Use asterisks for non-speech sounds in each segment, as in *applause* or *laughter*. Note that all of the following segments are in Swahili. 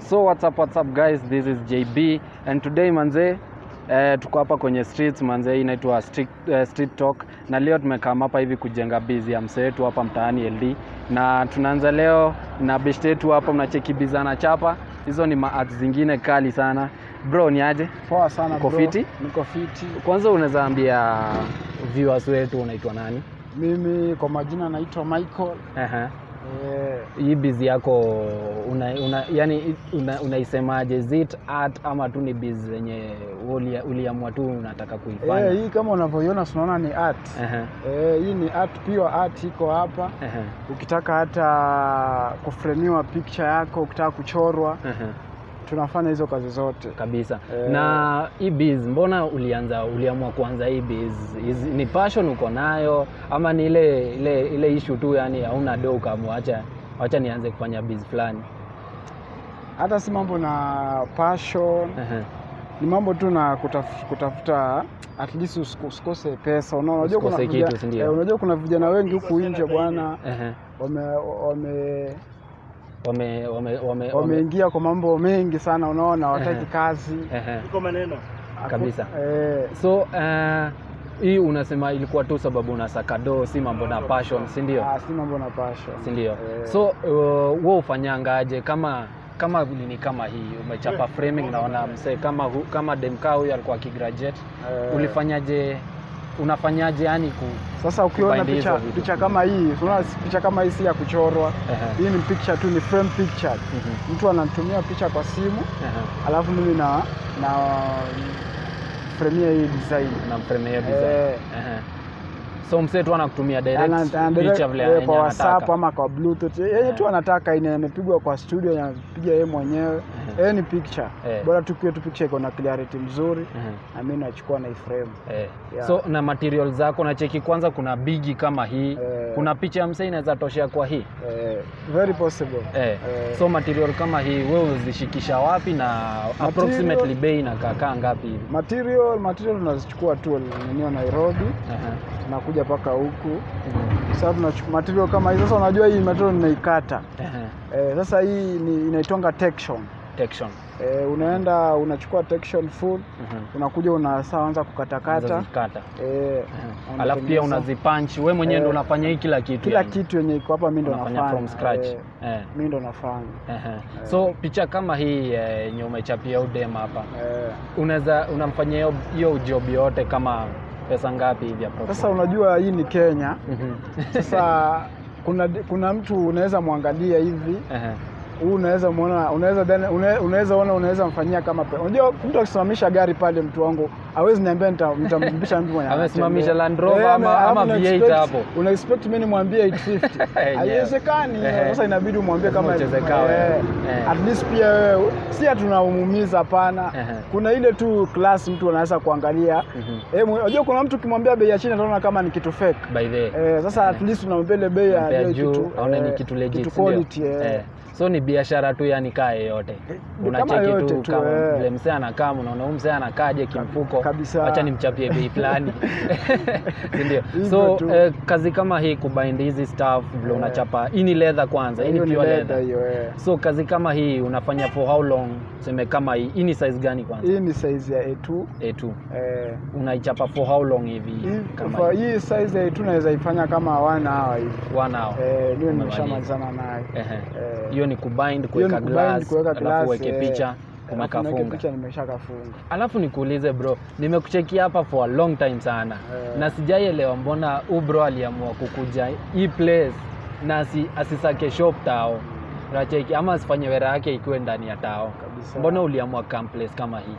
So what's up, what's up guys, this is JB and today manze eh, tuko hapa kwenye streets manze, inaitwa street, eh, street talk na leo tumekaa hapa hivi kujenga bizi ya msee wetu hapa mtaani LD, na tunaanza leo na beshte yetu hapa, mnacheki bizana chapa hizo ni maat zingine kali sana bro, ni aje? Poa sana Uko fiti? Niko fiti. Kwanza unaweza ambia viewers wetu unaitwa nani? Mimi kwa majina naitwa Michael. Aha. Eh, Hii bizi yako una, una, yani una, unaisemaje? Is it art ama tu ni bizi zenye ulia- uliamua tu unataka kuifanya? eh, hii kama unavyoiona tunaona ni art. uh-huh. Eh, hii ni art, pure art iko hapa. uh-huh. Ukitaka hata kufremiwa picture yako, ukitaka kuchorwa, aha, tunafanya hizo kazi zote. kabisa. Eh. Na hii biz, mbona ulianza uliamua kuanza hii biz? Is, ni passion uko nayo ama ni ile ile ile issue tu, yani hauna do ukamwacha acha acha nianze kufanya biz fulani? Hata si mambo na passion, Aha, ni mambo tu na kutaf, kutafuta at least usikose pesa. Unajua kuna eh, kuna vijana wengi huku nje bwana wame wame Wame wame wame wameingia kwa mambo mengi sana, unaona, wataki kazi. Iko maneno Kabisa. eh, So uh, hii unasema ilikuwa tu sababu unasaka do, si mambo na passion, si ndio? ah, si mambo na passion. Si ndio? Eh. So uh, wewe ufanyangaje kama kama nini kama hii umechapa framing, naona mse kama hu, kama Demka huyu alikuwa akigraduate, Eh, ulifanyaje? Unafanyaje yani ku Sasa ukiona picha, picha kama hii, unaona picha kama hii si ya kuchorwa. uh-huh. Hii ni picture tu, ni frame picture. mhm, Mtu anatumia picha kwa simu, uh-huh. alafu mimi na na fremia hii design. na hiyo design. Eh. Ehe. So msee tu anakutumia kwa WhatsApp ama kwa Bluetooth. Yeye tu anataka ine amepigwa kwa studio, anapiga yeye mwenyewe. Eh, ni picture. yeah. Bora tu tu picture iko na clarity mzuri yeah. na mimi nachukua na iframe. yeah. Yeah. So na material zako na cheki, kwanza kuna bigi kama hii yeah. kuna picha ya msee inaweza toshea kwa hii yeah. very possible. yeah. Yeah. So material kama hii wewe uzishikisha wapi na approximately na kakaa ngapi hivi? Material material unazichukua tu nini Nairobi, Aha. Tunakuja mpaka huku. mm. Sasa tunachukua material kama hii. Sasa unajua hii material ninaikata uh -huh. Eh, sasa hii ni inaitwanga texture. Texture. Eh, unaenda unachukua texture full, Mhm. unakuja unaanza kukatakata. Eh, Aha. Alafu pia unazipanchi unazipunch wewe mwenyewe ndo ndio unafanya hii kila kitu. kila yani. kitu yenye iko hapa mimi ndo nafanya. from scratch. Eh, Eh. mimi ndo nafanya. Aha. So picha kama hii eh, yenye umechapia udem hapa Eh, unaweza unamfanyia hiyo- hiyo job yote kama pesa ngapi hivi approximately? sasa unajua hii ni Kenya. Mhm. Sasa *laughs* kuna kuna mtu unaweza mwangalia hivi Aha. Huu unaweza muona, unaweza unaweza ona, unaweza mfanyia kama pe- unajua, mtu akisimamisha gari pale, mtu wangu hawezi niambia nita- nitamrudisha mtu mwenye Amesimamisha. Land Rover Eh, ama- ama V8 hapo. una expect mimi nimwambie 850 *laughs* haiwezekani. Sasa inabidi umwambie kama eh, Eh. at least pia wewe si tunaumumiza, hapana. Kuna ile tu class mtu anaweza kuangalia Mhm. eh, unajua kuna mtu kimwambia bei ya chini ataona kama ni kitu fake. By the way. Eh, sasa at least unamwambia ile bei ya kitu aone ni eh, kitu legit kitu quality eh. Eh. So ni biashara tu yani kaa yote Unacheki tu tu, kama eh. vile msee anakaa unaona huyu msee anakaaje kimfuko. Acha nimchapie bei fulani. *laughs* *laughs* sindio So eh, kazi kama hii kubind hizi staff vile Eh. unachapa. Hii ni leather kwanza, hii ni pure leather eh. So kazi kama hii unafanya for how long? Seme kama hii. Hii ni size gani kwanza? Hii ni size ya A2. A2. Eh, Unaichapa for how long hivi? Kama for hii? size ya A2 naweza ifanya kama 1 hour hivi. 1 hour. Eh, Umemaliza. nimeshamalizana naye. eh Eh, Hiyo ni kubind, kuweka glass, kuweka alafu glass, uweke eh, picha, alafu niweke umekafunga. nimeshakafunga. Alafu nikuulize bro, nimekuchekia hapa for a long time sana yeah. na sijaielewa mbona u bro aliamua kukuja hii place na si, asisake shop tao nacheki ama asifanye wera yake ikiwe ndani ya tao. Kabisa. Mbona uliamua come place kama hii?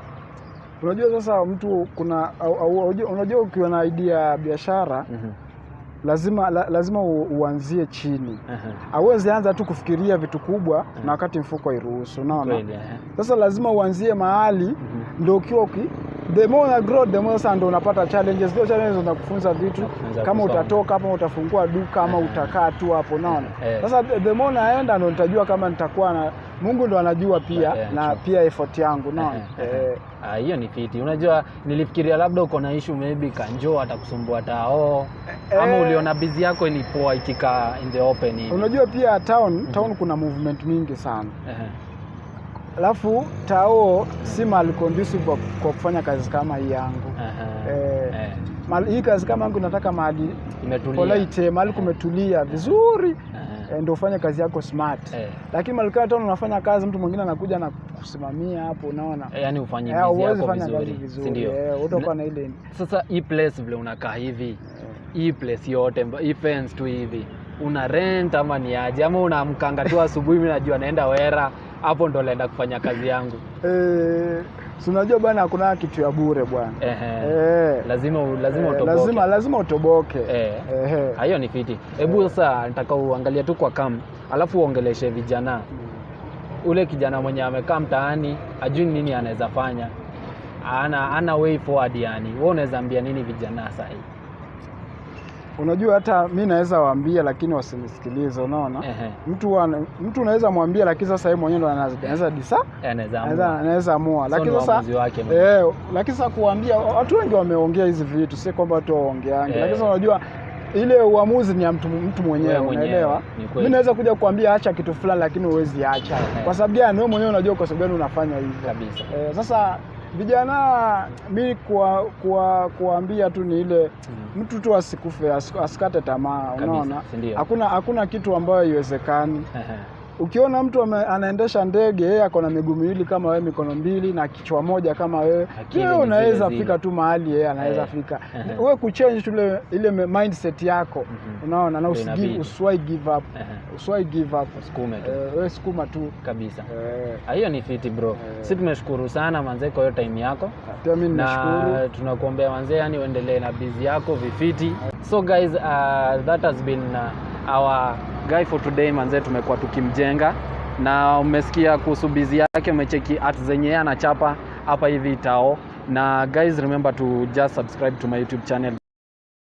Unajua sasa mtu kuna au, au, unajua- ukiwa na idea ya biashara Mhm. Lazima la, lazima u, uanzie chini. Hauwezi anza tu kufikiria vitu kubwa na wakati mfuko iruhusu, unaona? Eh. Sasa lazima uanzie mahali Mhm. ndio ukiwa uki the more una grow the more sasa ndo unapata challenges. Hizo challenges zinakufunza vitu kama utatoka hapo utafungua duka ama Eh. utakaa tu hapo, naona Eh. Sasa the more naenda ndo nitajua kama nitakuwa na Mungu ndo anajua pia yeah, na true. pia effort yangu, naona Eh, eh, Ah, hiyo ni fiti. Unajua nilifikiria labda uko na issue maybe kanjo atakusumbua tao ama uliona bizi yako ni poa ikikaa in the open hivi. unajua pia town town kuna movement mingi sana. Ehe. Alafu tao si mahali conducive kwa, kufanya kazi kama hii yangu Aha. Eh. Eh. Mahali- hii kazi kama yangu nataka mahali polite mahali kumetulia vizuri Aha. eh, ndio ufanye kazi yako smart Eh. lakini mahali kama tano unafanya kazi mtu mwingine anakuja na kusimamia hapo unaona Eh, yani ufanye Eh, yako fanya kazi vizuri, vizuri ndio? eh, utakuwa na ile Sasa hii place vile unakaa hivi, eh, hii place yote, hii fence tu hivi, una rent ama ni aje? Ama unamkanga tu asubuhi, mimi najua naenda Wera, hapo ndo naenda kufanya kazi yangu. eh, si unajua bwana hakuna kitu ya bure bwana e, eh, Lazima lazima eh, utoboke. lazima lazima utoboke Eh. e, ni fiti. Hebu sasa nataka uangalie tu kwa kam, alafu uongeleshe vijana. Ule kijana mwenye amekaa mtaani ajui nini anaweza fanya, ana ana way forward yani. Wewe unaweza ambia nini vijana sahii? Unajua hata mi naweza waambia lakini wasinisikilize, unaona mtu mtu unaweza mwambia, lakini sasa yeye mwenyewe ndo anaweza disa Anaweza anaweza amua. lakini sasa eh, lakini sasa kuambia watu wengi wameongea hizi vitu, si kwamba watu waongeange, Eh. lakini sasa unajua ile uamuzi ni ya mtu, mtu mwenyewe, unaelewa. Mimi. Mi naweza kuja kuambia acha kitu fulani, lakini huwezi acha. Eh. Kwa sababu gani? Wewe mwenyewe unajua kwa sababu gani unafanya hivyo. Kabisa. Eh, sasa vijana mi kuwa, kuwa, kuambia tu ni ile Mm. mtu tu asikufe asikate tamaa unaona hakuna hakuna kitu ambayo haiwezekani. Ukiona mtu ame, anaendesha ndege yeye ako na miguu miwili kama wewe mikono mbili na kichwa moja kama wewe wewe unaweza fika tu mahali yeye anaweza Eh, fika *laughs* ehe. wewe kuchange tu ile ile mindset yako Mhm. unaona na usigi, usiwai give up Ehe. usiwahi give up sukuma tu eh, wewe sukuma tu kabisa. eh, Ah, Hiyo ni fiti bro. Sisi Si tumeshukuru sana manze kwa hiyo time yako. pia mimi nashukuru, na tunakuombea manzee, yani uendelee na busy yako vifiti. So guys, uh, that has been uh, our guy for today manze tumekuwa tukimjenga. Na umesikia kuhusu bizi yake, umecheki art zenye anachapa hapa hivi itao Na guys remember to just subscribe to my YouTube channel